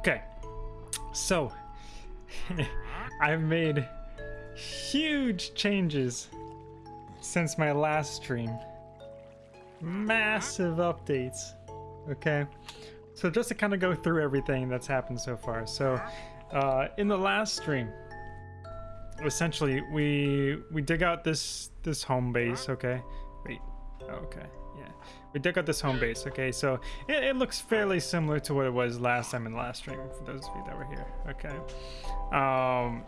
Okay, so I've made huge changes since my last stream. Massive updates. Okay, so just to kind of go through everything that's happened so far. So, uh, in the last stream, essentially we we dig out this this home base. Okay, wait, okay, we dig out this home base. Okay, so it, it looks fairly similar to what it was last time in the last stream. For those of you that were here. Okay, um,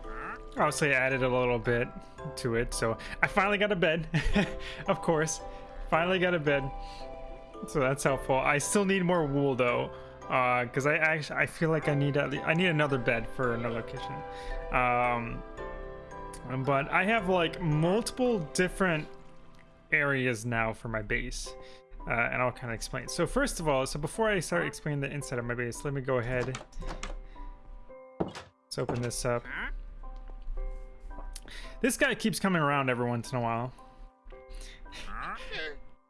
obviously I added a little bit to it. So I finally got a bed, of course. Finally got a bed. So that's helpful. I still need more wool though, because uh, I actually I feel like I need at least, I need another bed for another kitchen. Um, but I have like multiple different areas now for my base. Uh, and I'll kind of explain. So first of all, so before I start explaining the inside of my base, let me go ahead. Let's open this up. This guy keeps coming around every once in a while.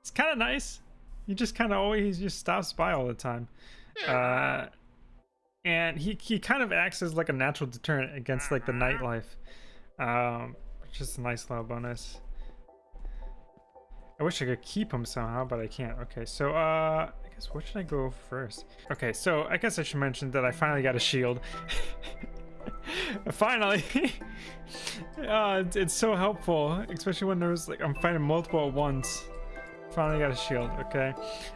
it's kind of nice. He just kind of always just stops by all the time. Uh, and he, he kind of acts as like a natural deterrent against like the nightlife. Um, which is a nice little bonus. I wish I could keep him somehow, but I can't. Okay, so uh, I guess where should I go first? Okay, so I guess I should mention that I finally got a shield. finally! uh, it's, so helpful, especially when there's like I'm fighting multiple at once. Finally got a shield, okay.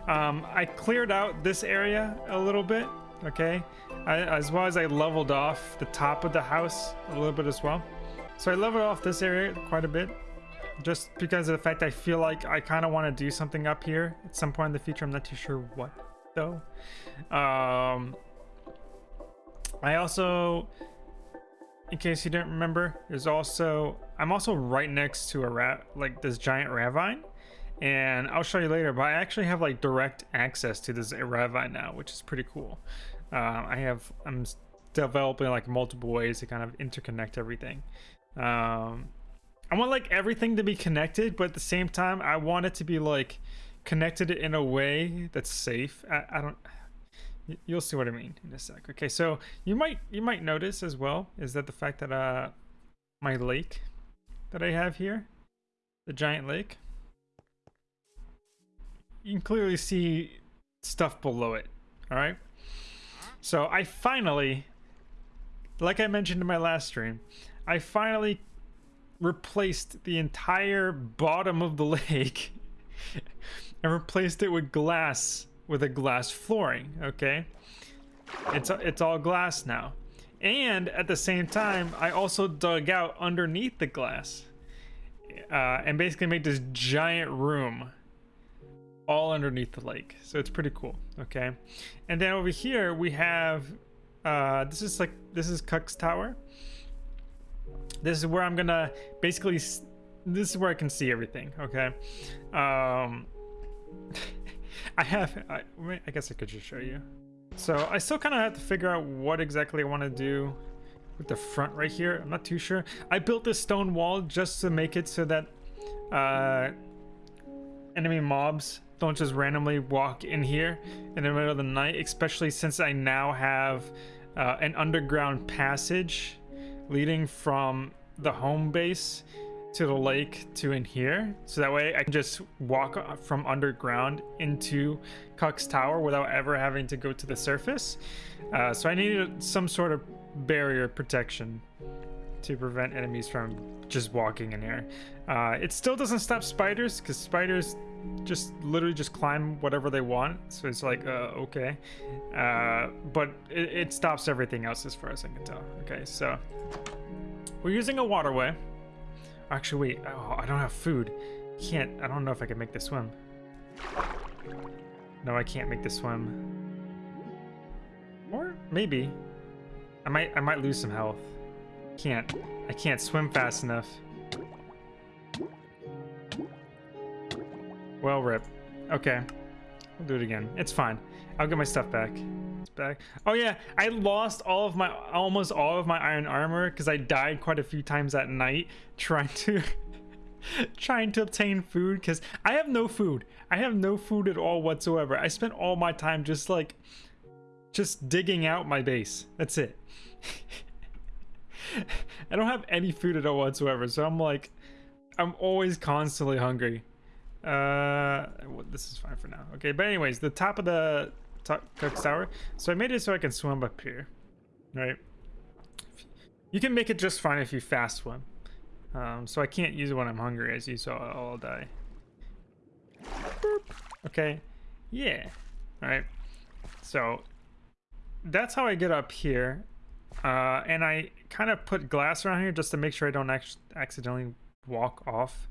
Um, I cleared out this area a little bit, okay. I, as well as I leveled off the top of the house a little bit as well. So I leveled off this area quite a bit. Just because of the fact I feel like I kind of want to do something up here at some point in the future. I'm not too sure what, though. Um, I also, in case you didn't remember, there's also, I'm also right next to a rat, like this giant ravine and I'll show you later, but I actually have like direct access to this ravine now, which is pretty cool. Uh, I have, I'm developing like multiple ways to kind of interconnect everything. Um, I want like everything to be connected, but at the same time, I want it to be like connected in a way that's safe. I, I don't. You'll see what I mean in a sec. Okay, so you might you might notice as well is that the fact that uh my lake that I have here, the giant lake, you can clearly see stuff below it. All right. So I finally, like I mentioned in my last stream, I finally replaced the entire bottom of the lake and replaced it with glass with a glass flooring okay? It's it's all glass now. And at the same time i also dug out underneath the glass uh, and basically made this giant room all underneath the lake. So it's pretty cool okay? And then over here we have uh this is like this is Cuck's tower this is where i'm gonna basically this is where i can see everything okay? Um i have I, I guess i could just show you. So i still kind of have to figure out what exactly i want to do with the front right here. I'm not too sure. I built this stone wall just to make it so that uh enemy mobs don't just randomly walk in here in the middle of the night, especially since I now have uh, an underground passage leading from the home base to the lake to in here. So that way I can just walk from underground into Cuck's Tower without ever having to go to the surface. Uh, so I needed some sort of barrier protection to prevent enemies from just walking in here. Uh, it still doesn't stop spiders because spiders just literally just climb whatever they want. So it's like, uh, okay. Uh, but it, it stops everything else as far as I can tell. Okay, so we're using a waterway. Actually, wait, oh, I don't have food. Can't, I don't know if I can make this swim. No, I can't make this swim. Or maybe. I might, I might lose some health. Can't, I can't swim fast enough. Well, rip. Okay. I'll do it again. It's fine. I'll get my stuff back. It's back. Oh yeah, I lost all of my, almost all of my iron armor because I died quite a few times at night trying to, trying to obtain food because I have no food. I have no food at all whatsoever. I spent all my time just like just digging out my base. That's it. I don't have any food at all whatsoever, so I'm like, I'm always constantly hungry. Uh, this is fine for now. Okay, but anyways, the top of the cook's tower. So I made it so I can swim up here, right? You can make it just fine if you fast swim. Um, so I can't use it when I'm hungry, as you saw. I'll die. Boop. Okay, yeah. All right. So that's how I get up here. Uh, and I kind of put glass around here just to make sure I don't ac accidentally walk off.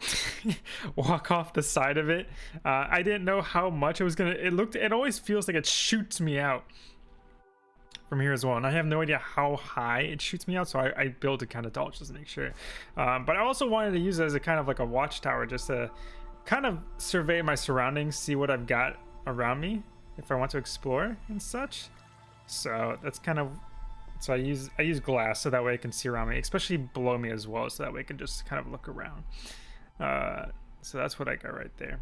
walk off the side of it. Uh, I didn't know how much it was gonna. It looked. It always feels like it shoots me out from here as well, and I have no idea how high it shoots me out. So I, I built it kind of tall just to make sure. Um, but I also wanted to use it as a kind of like a watchtower, just to kind of survey my surroundings, see what I've got around me if I want to explore and such. So that's kind of so I use I use glass so that way I can see around me, especially below me as well, so that way I can just kind of look around. Uh, so that's what I got right there.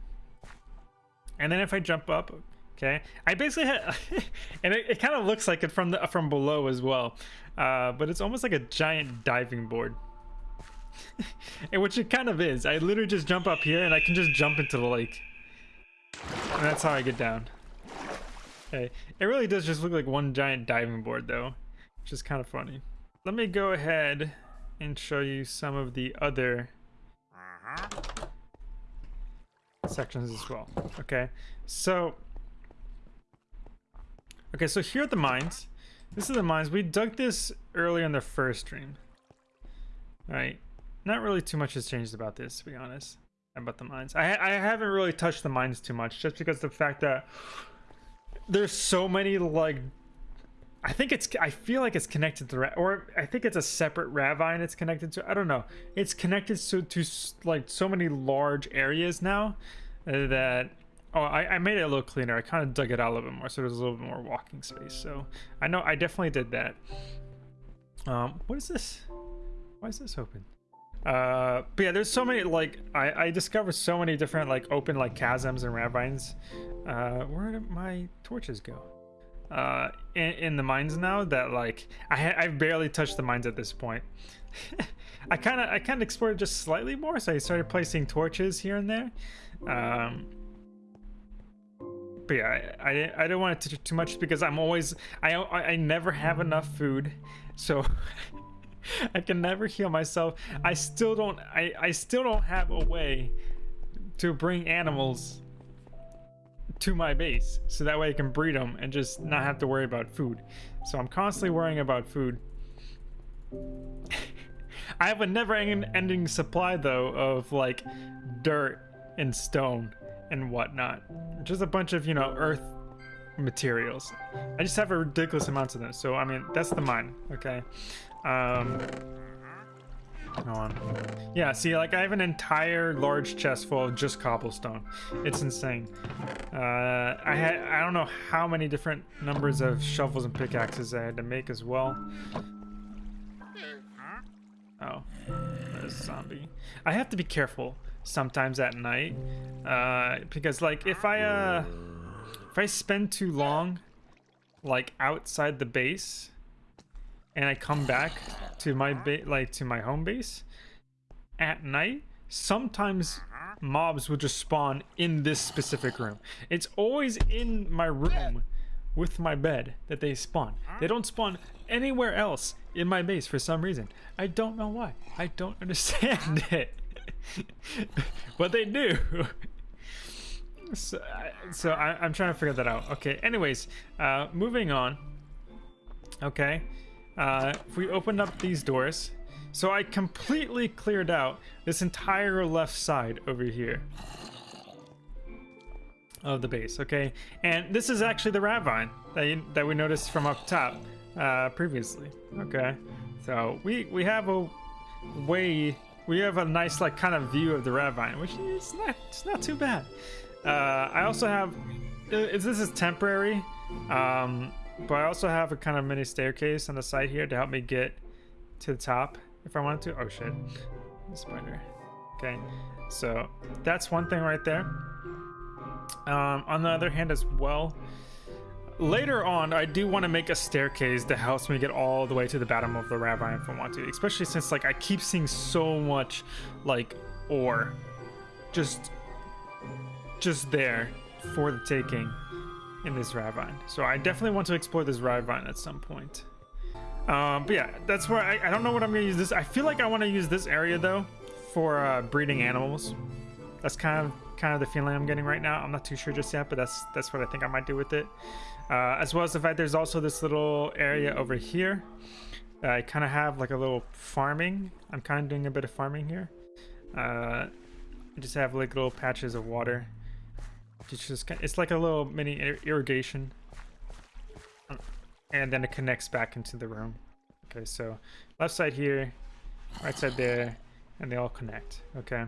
And then if I jump up, okay, I basically had, and it, it kind of looks like it from the from below as well, uh, but it's almost like a giant diving board. and which it kind of is. I literally just jump up here and I can just jump into the lake. And that's how I get down. Okay, it really does just look like one giant diving board though, which is kind of funny. Let me go ahead and show you some of the other sections as well. Okay, so okay, so here are the mines. This is the mines. We dug this earlier in the first stream. All right, not really too much has changed about this, to be honest, about the mines. I I haven't really touched the mines too much, just because the fact that there's so many like I think it's I feel like it's connected to or I think it's a separate ravine it's connected to. I don't know. It's connected to to like so many large areas now that oh I, I made it a little cleaner. I kind of dug it out a little bit more so there's a little bit more walking space. So I know I definitely did that. Um, what is this? Why is this open? Uh, but yeah, there's so many like I I discovered so many different like open like chasms and ravines. Uh, where did my torches go? Uh, in, in, the mines now that like I I've barely touched the mines at this point. I kind of I kind of explored just slightly more, so I started placing torches here and there. Um, but yeah, I, I, I don't want to touch too much because I'm always I I never have enough food, so I can never heal myself. I still don't I I still don't have a way to bring animals to my base so that way I can breed them and just not have to worry about food. So I'm constantly worrying about food. I have a never-ending supply though of like dirt and stone and whatnot. Just a bunch of, you know, earth materials. I just have a ridiculous amount of them. So, I mean, that's the mine, okay? Um, on. Yeah, see, like I have an entire large chest full of just cobblestone. It's insane. Uh, I had I don't know how many different numbers of shovels and pickaxes I had to make as well. Oh, there's a zombie. I have to be careful sometimes at night uh, because, like, if I uh, if I spend too long, like outside the base, and I come back to my like to my home base at night, sometimes mobs will just spawn in this specific room. It's always in my room with my bed that they spawn. They don't spawn anywhere else in my base for some reason. I don't know why. I don't understand it. but they do. so, so I, am trying to figure that out. Okay, anyways, uh, moving on. Okay, uh, if we open up these doors, so I completely cleared out this entire left side over here of the base, okay? And this is actually the ravine that, you, that we noticed from up top uh, previously, okay? So we, we have a way, we have a nice like kind of view of the ravine, which is not, it's not too bad. Uh, I also have, this is temporary, um, but I also have a kind of mini staircase on the side here to help me get to the top if I wanted to. Oh shit, spider. Okay, so that's one thing right there. Um, on the other hand as well, later on, I do want to make a staircase that helps me get all the way to the bottom of the ravine if I want to. Especially since like I keep seeing so much like ore, just just there for the taking in this ravine. So I definitely want to explore this ravine at some point. Um, but yeah, that's where I, I don't know what I'm gonna use this. I feel like I want to use this area though for uh, breeding animals. That's kind of kind of the feeling I'm getting right now. I'm not too sure just yet, but that's that's what I think I might do with it. Uh, as well as the fact there's also this little area over here. Uh, I kind of have like a little farming. I'm kind of doing a bit of farming here. Uh, I just have like little patches of water. It's just it's like a little mini irrigation, and then it connects back into the room. Okay, so left side here, right side there, and they all connect. Okay.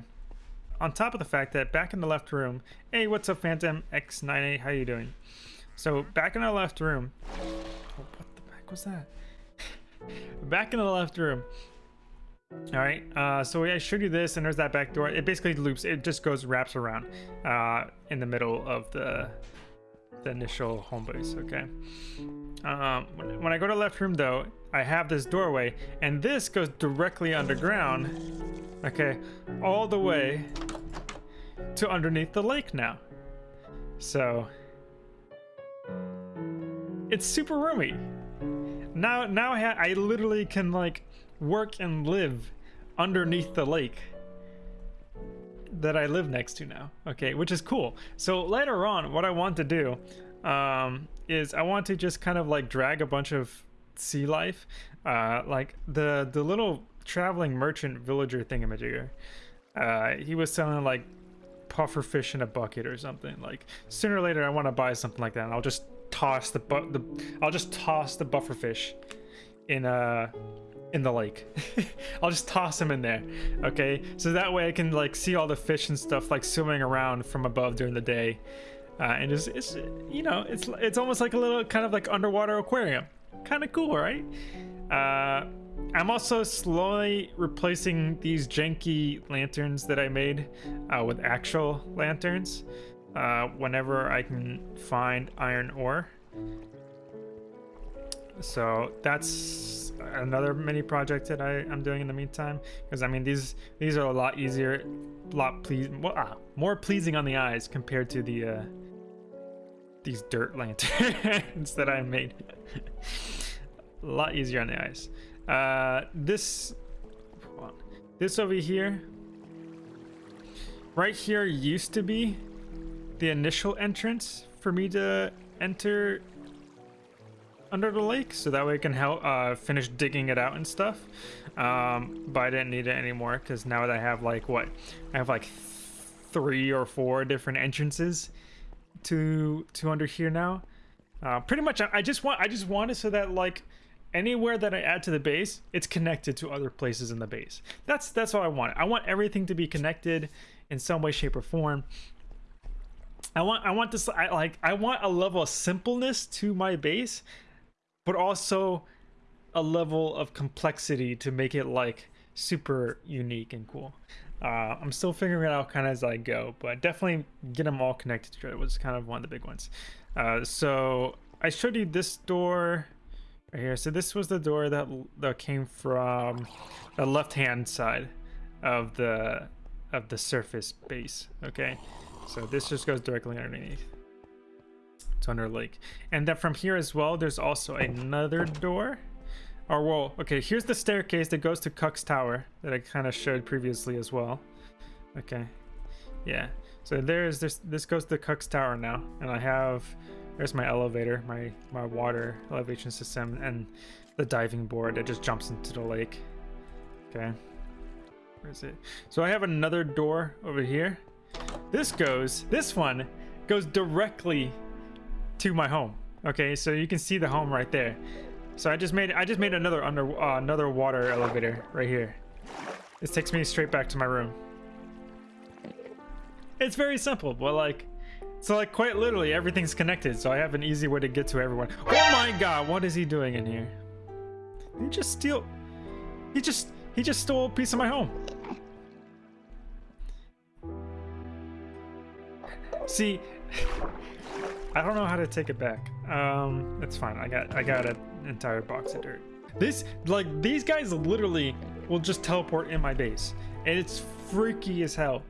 On top of the fact that back in the left room, hey, what's up, Phantom X98? How you doing? So back in the left room, oh, what the heck was that? back in the left room, all right, uh, so I showed you this, and there's that back door. It basically loops. It just goes wraps around uh, in the middle of the the initial home base. Okay. Um, when, I go to left room, though, I have this doorway, and this goes directly underground. Okay, all the way to underneath the lake now. So it's super roomy. Now, now I, I literally can like work and live underneath the lake that I live next to now. Okay, which is cool. So later on, what I want to do um, is I want to just kind of like drag a bunch of sea life, uh, like the the little traveling merchant villager thingamajigger. Uh, he was selling like puffer fish in a bucket or something. Like sooner or later, I want to buy something like that, and I'll just toss the bu- the I'll just toss the puffer fish in a in the lake. I'll just toss them in there. Okay, so that way I can like see all the fish and stuff like swimming around from above during the day, uh, and just it's you know it's it's almost like a little kind of like underwater aquarium. Kind of cool, right? Uh, I'm also slowly replacing these janky lanterns that I made uh, with actual lanterns uh, whenever I can find iron ore. So that's another mini project that I, am doing in the meantime. Because I mean, these these are a lot easier, a lot please, well, ah, more pleasing on the eyes compared to the uh, these dirt lanterns that I made. a lot easier on the eyes. Uh, this this over here, right here used to be the initial entrance for me to enter under the lake so that way I can help uh, finish digging it out and stuff. Um, but I didn't need it anymore because now that I have like what I have like three or four different entrances to to under here now. Uh, pretty much, I, I just want I just want it so that like anywhere that I add to the base, it's connected to other places in the base. That's that's all I want. I want everything to be connected in some way, shape, or form. I want I want this I like I want a level of simpleness to my base but also a level of complexity to make it like super unique and cool. Uh, I'm still figuring it out kind of as I go, but definitely get them all connected to each was kind of one of the big ones. Uh, so I showed you this door right here. So this was the door that that came from the left hand side of the of the surface base. Okay, so this just goes directly underneath. Thunder Lake. And then from here as well, there's also another door. Oh, or well, okay, here's the staircase that goes to Cuck's Tower that I kind of showed previously as well. Okay, yeah. So there's this. This goes to Cuck's Tower now, and I have there's my elevator, my my water elevation system, and the diving board that just jumps into the lake. Okay, where is it? So I have another door over here. This goes. This one goes directly to my home. Okay, so you can see the home right there. So I just made I just made another under uh, another water elevator right here. This takes me straight back to my room. It's very simple, but like, so like quite literally everything's connected. So I have an easy way to get to everyone. Oh my god, what is he doing in here? He just steal. He just he just stole a piece of my home. See, I don't know how to take it back. Um, it's fine. I got I got an entire box of dirt. This like these guys literally will just teleport in my base, and it's freaky as hell.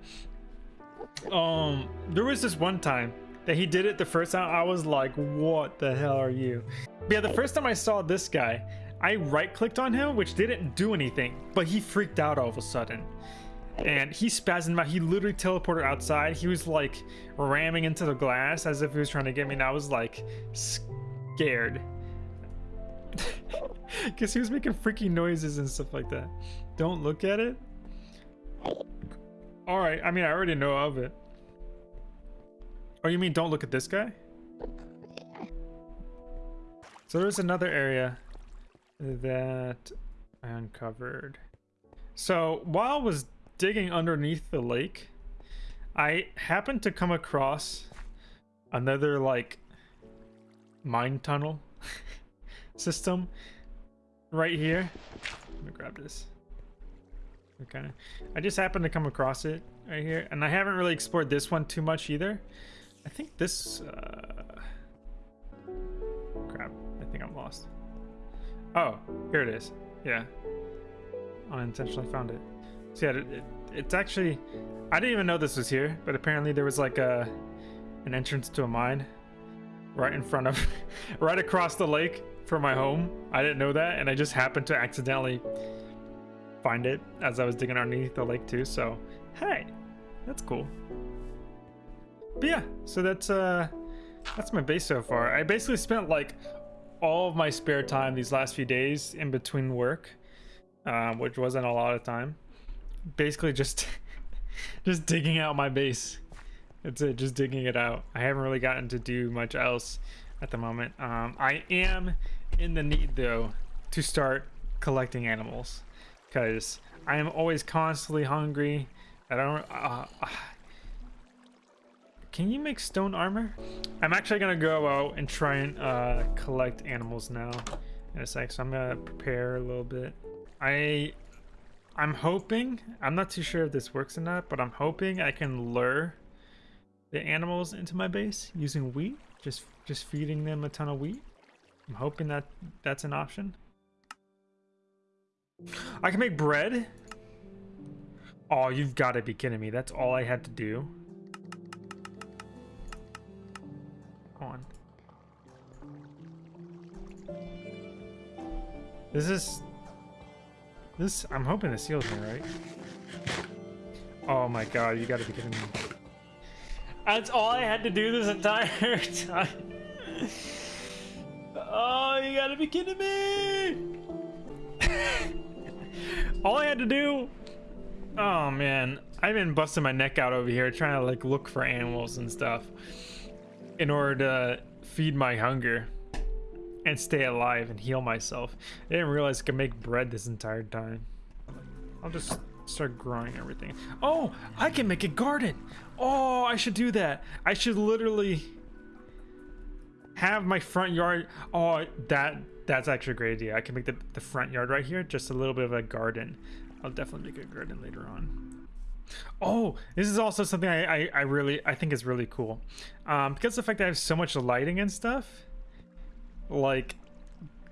Um, there was this one time that he did it the first time. I was like, "What the hell are you?" But yeah, the first time I saw this guy, I right clicked on him, which didn't do anything, but he freaked out all of a sudden and he spasmed out. He literally teleported outside. He was like ramming into the glass as if he was trying to get me, and I was like scared. Because he was making freaky noises and stuff like that. Don't look at it. All right. I mean, I already know of it. Oh, you mean don't look at this guy? So there's another area that I uncovered. So while I was digging underneath the lake, I happened to come across another like mine tunnel system right here. Let me grab this. Okay. I just happened to come across it right here. And I haven't really explored this one too much either. I think this... Uh... Crap. I think I'm lost. Oh, here it is. Yeah. Unintentionally found it. So yeah, it, it, it's actually... I didn't even know this was here, but apparently there was like a an entrance to a mine right in front of... right across the lake from my home. I didn't know that, and I just happened to accidentally find it as I was digging underneath the lake too, so hey, that's cool. But yeah, so that's uh that's my base so far. I basically spent like all of my spare time these last few days in between work, uh, which wasn't a lot of time, basically just just digging out my base. That's it, just digging it out. I haven't really gotten to do much else at the moment. Um, I am in the need though to start collecting animals because I am always constantly hungry. I don't. Uh, uh, can you make stone armor? I'm actually gonna go out and try and uh, collect animals now in a sec. So I'm gonna prepare a little bit. I I'm hoping, I'm not too sure if this works or not, but I'm hoping I can lure the animals into my base using wheat, just just feeding them a ton of wheat. I'm hoping that that's an option. I can make bread. Oh, you've got to be kidding me. That's all I had to do. Come on. This is this, I'm hoping this heals me, right? Oh my god, you gotta be kidding me. That's all I had to do this entire time. Oh, you gotta be kidding me! all I had to do... Oh man, I've been busting my neck out over here trying to like look for animals and stuff in order to feed my hunger and stay alive and heal myself. I didn't realize I could make bread this entire time. I'll just start growing everything. Oh, I can make a garden. Oh, I should do that. I should literally have my front yard. Oh, that that's actually a great idea. I can make the, the front yard right here just a little bit of a garden. I'll definitely make a garden later on. Oh, this is also something I, I, I really I think is really cool. Um, because the fact that I have so much lighting and stuff like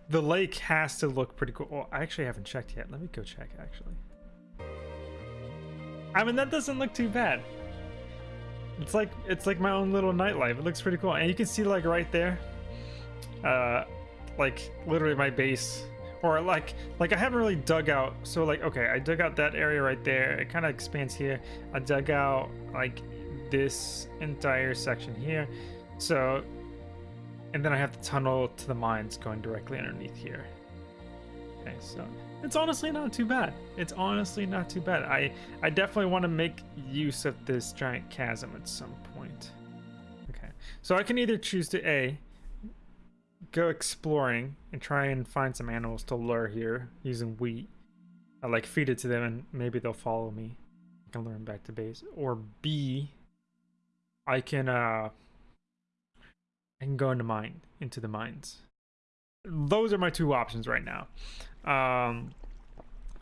the lake has to look pretty cool. Well, I actually haven't checked yet. Let me go check actually. I mean, that doesn't look too bad. It's like it's like my own little nightlife. It looks pretty cool, and you can see like right there, uh, like literally my base, or like like I haven't really dug out. So like okay, I dug out that area right there. It kind of expands here. I dug out like this entire section here. So and then I have the tunnel to the mines going directly underneath here. Okay, so it's honestly not too bad. It's honestly not too bad. I, I definitely want to make use of this giant chasm at some point. Okay, so I can either choose to A, go exploring and try and find some animals to lure here using wheat. I like feed it to them and maybe they'll follow me. I can lure them back to base. Or B, I can uh I can go into mine into the mines. Those are my two options right now. Um,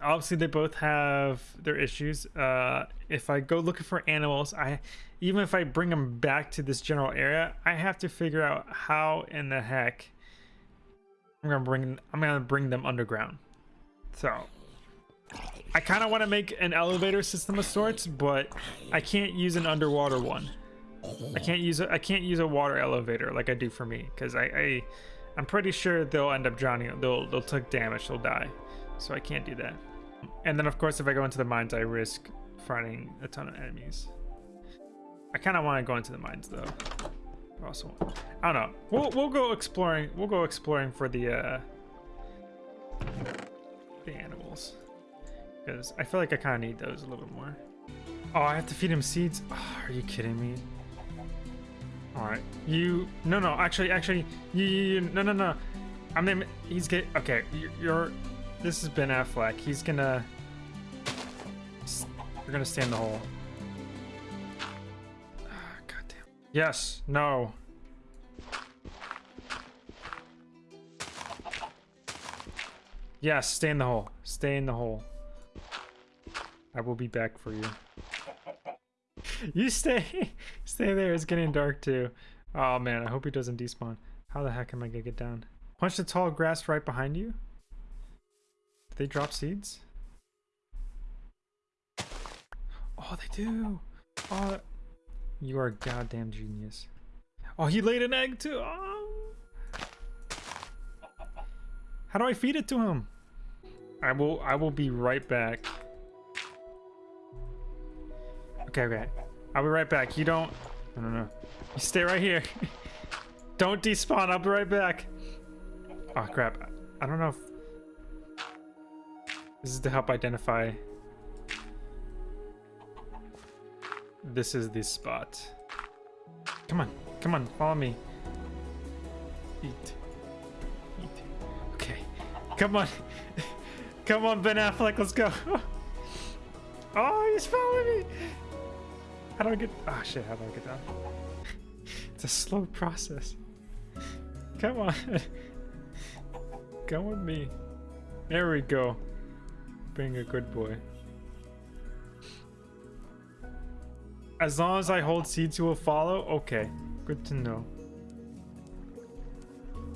obviously they both have their issues. Uh, if I go looking for animals, I even if I bring them back to this general area, I have to figure out how in the heck I'm gonna bring I'm gonna bring them underground. So I kind of want to make an elevator system of sorts, but I can't use an underwater one. I can't use a, I can't use a water elevator like I do for me because I, I I'm pretty sure they'll end up drowning. They'll they'll take damage. They'll die. So I can't do that. And then of course if I go into the mines, I risk finding a ton of enemies. I kind of want to go into the mines though. Also, I don't know. We'll we'll go exploring. We'll go exploring for the uh the animals because I feel like I kind of need those a little bit more. Oh, I have to feed him seeds. Oh, are you kidding me? All right, you. No, no. Actually, actually, you. you, you no, no, no. I'm gonna. He's get. Okay, you're, you're. This is Ben Affleck. He's gonna. We're gonna stay in the hole. Ah, God damn. Yes. No. Yes. Stay in the hole. Stay in the hole. I will be back for you. You stay. Stay there. It's getting dark too. Oh man, I hope he doesn't despawn. How the heck am I gonna get down? Punch the tall grass right behind you. Do they drop seeds? Oh, they do. Oh, you are a goddamn genius. Oh, he laid an egg too. Oh. How do I feed it to him? I will. I will be right back. Okay, okay. I'll be right back. You don't... I don't know. You stay right here. don't despawn. I'll be right back. Oh, crap. I don't know if... This is to help identify... This is the spot. Come on. Come on. Follow me. Eat. Eat. Okay. Come on. Come on, Ben Affleck. Let's go. oh, he's following me. How do I get... Oh shit, how do I get down? it's a slow process. Come on. Come with me. There we go. Being a good boy. As long as I hold seeds, you will follow? Okay. Good to know.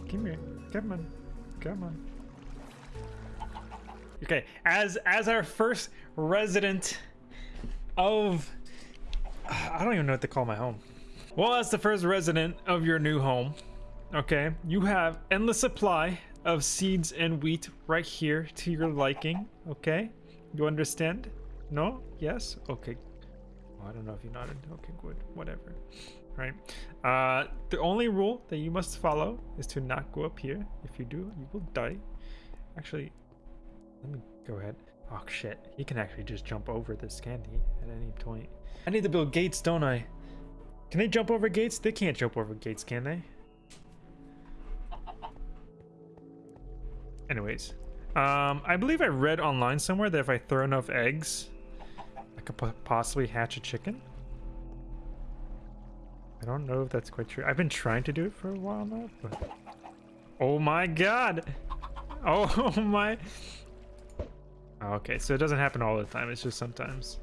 Come here. Come on. Come on. Okay, as as our first resident of I don't even know what to call my home. Well, as the first resident of your new home, okay, you have endless supply of seeds and wheat right here to your liking, okay? You understand? No? Yes? Okay. Well, I don't know if you nodded. Okay, good. Whatever. Right. Uh, the only rule that you must follow is to not go up here. If you do, you will die. Actually, let me go ahead. Oh shit, he can actually just jump over this candy at any point. I need to build gates, don't I? Can they jump over gates? They can't jump over gates, can they? Anyways, um, I believe I read online somewhere that if I throw enough eggs, I could possibly hatch a chicken. I don't know if that's quite true. I've been trying to do it for a while now, but... Oh my god! Oh my... Okay, so it doesn't happen all the time, it's just sometimes.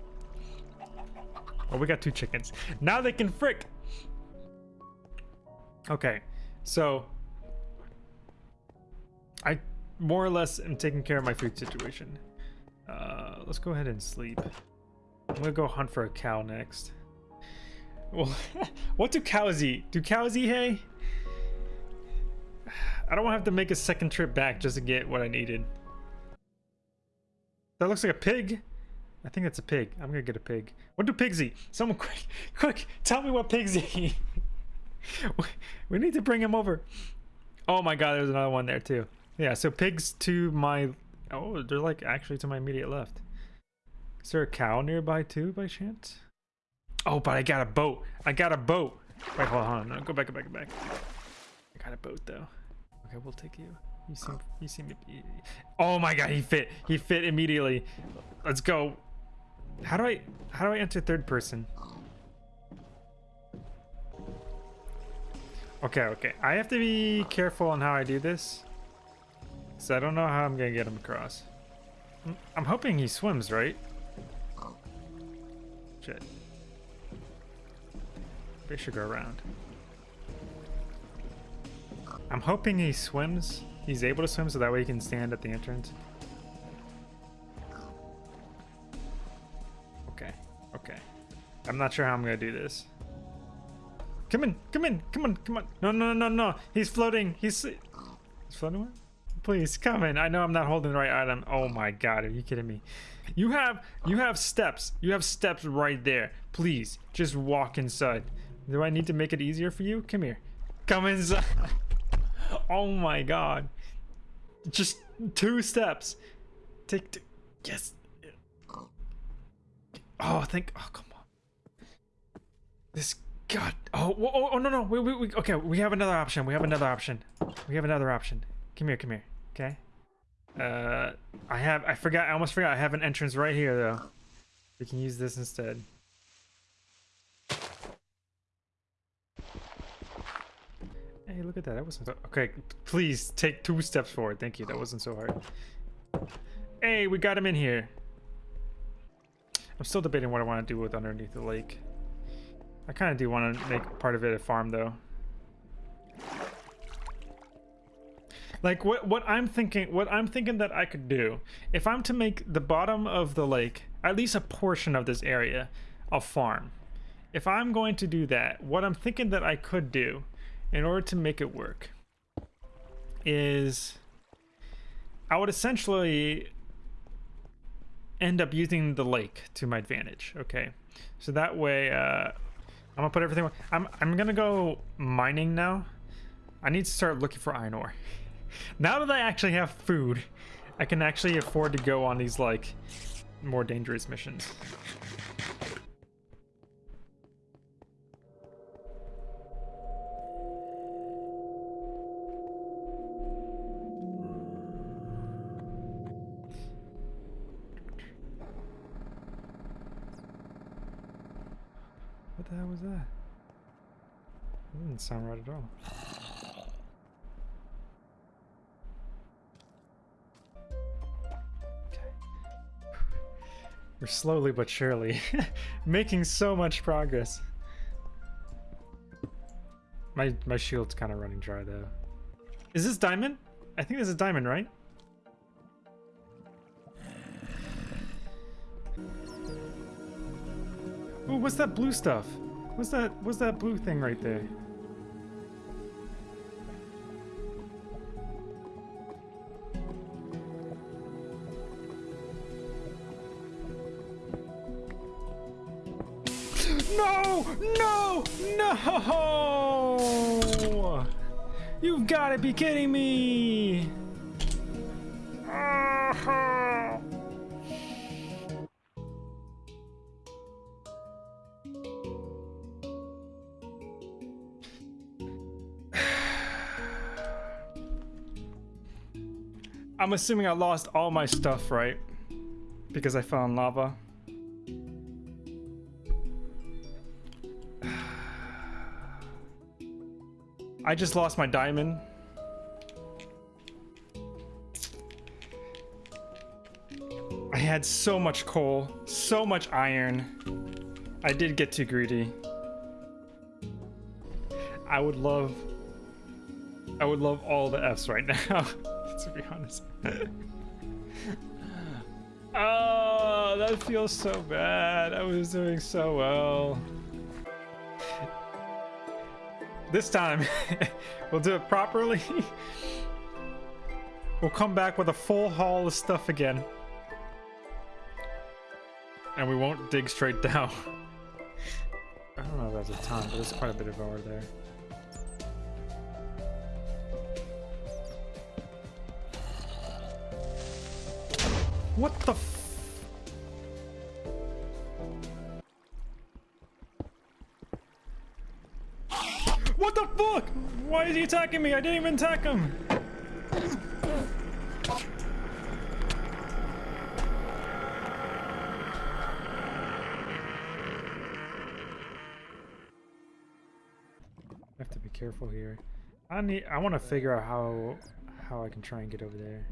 Oh, we got two chickens. Now they can frick! Okay, so... I more or less am taking care of my food situation. Uh, let's go ahead and sleep. I'm gonna go hunt for a cow next. Well, what do cows eat? Do cows eat hay? I don't want to have to make a second trip back just to get what I needed. That looks like a pig. I think that's a pig. I'm gonna get a pig. What do pigs eat? Someone quick, quick, tell me what pigs eat. we need to bring him over. Oh my god, there's another one there too. Yeah, so pigs to my... Oh, they're like actually to my immediate left. Is there a cow nearby too, by chance? Oh, but I got a boat. I got a boat. Wait, hold on. No, go back, go back, go back. I got a boat though. Okay, we'll take you. You seem, you seem. Oh my god, he fit. He fit immediately. Let's go. How do I, how do I enter third person? Okay, okay. I have to be careful on how I do this. So I don't know how I'm gonna get him across. Mm, I'm hoping he swims, right? Shit. They should go around. I'm hoping he swims. He's able to swim so that way he can stand at the entrance. I'm not sure how I'm gonna do this. Come in, come in, come on, come on. No, no, no, no. He's floating. He's, he's floating away? Please come in. I know I'm not holding the right item. Oh my god, are you kidding me? You have you have steps. You have steps right there. Please, just walk inside. Do I need to make it easier for you? Come here. Come inside. oh my god. Just two steps. Take two. Yes. Oh, thank. Oh, come on. This. God. Oh, oh, oh, no, no. We, we, we, okay, we have another option. We have another option. We have another option. Come here, come here. Okay. Uh, I have. I forgot. I almost forgot. I have an entrance right here, though. We can use this instead. Hey, look at that. That wasn't. Okay, please take two steps forward. Thank you. That wasn't so hard. Hey, we got him in here. I'm still debating what I want to do with underneath the lake. I kind of do want to make part of it a farm, though. Like what what I'm thinking what I'm thinking that I could do if I'm to make the bottom of the lake at least a portion of this area a farm. If I'm going to do that, what I'm thinking that I could do in order to make it work is I would essentially end up using the lake to my advantage. Okay, so that way uh, I'm gonna put everything. I'm I'm gonna go mining now. I need to start looking for iron ore. now that I actually have food, I can actually afford to go on these like more dangerous missions. Didn't sound right at all. Okay. We're slowly but surely making so much progress. My my shield's kind of running dry though. Is this diamond? I think this is diamond, right? Oh, what's that blue stuff? What's that? What's that blue thing right there? No! No! You've got to be kidding me! I'm assuming I lost all my stuff, right? Because I fell in lava. I just lost my diamond. I had so much coal, so much iron. I did get too greedy. I would love... I would love all the Fs right now. to be honest. oh, that feels so bad. I was doing so well. This time, we'll do it properly. we'll come back with a full haul of stuff again. And we won't dig straight down. I don't know if that's a ton, but there's quite a bit of ore there. What the Why is he attacking me? I didn't even attack him. I have to be careful here. I need I want to figure out how how I can try and get over there.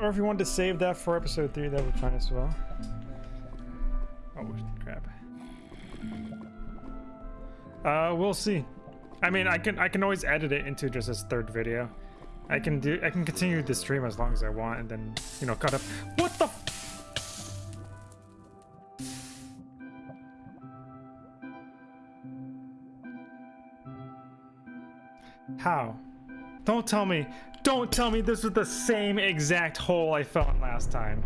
Or if you wanted to save that for episode three, that would be fine as well. Oh crap. Uh, we'll see. I mean, I can I can always edit it into just this third video. I can do I can continue the stream as long as I want, and then you know cut up. What the? How? Don't tell me. Don't tell me this was the same exact hole I fell in last time.